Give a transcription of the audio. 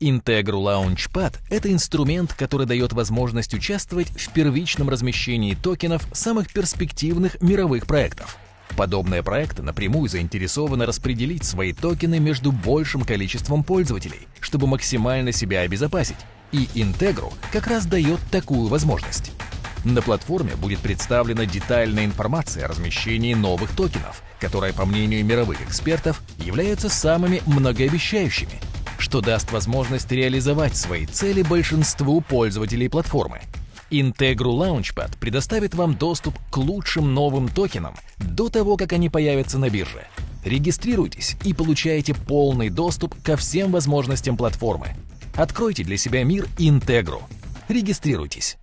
Integru Launchpad – это инструмент, который дает возможность участвовать в первичном размещении токенов самых перспективных мировых проектов. Подобные проекты напрямую заинтересованы распределить свои токены между большим количеством пользователей, чтобы максимально себя обезопасить. И Integru как раз дает такую возможность. На платформе будет представлена детальная информация о размещении новых токенов, которые, по мнению мировых экспертов, являются самыми многообещающими, что даст возможность реализовать свои цели большинству пользователей платформы. Integru Launchpad предоставит вам доступ к лучшим новым токенам до того, как они появятся на бирже. Регистрируйтесь и получаете полный доступ ко всем возможностям платформы. Откройте для себя мир Integru. Регистрируйтесь.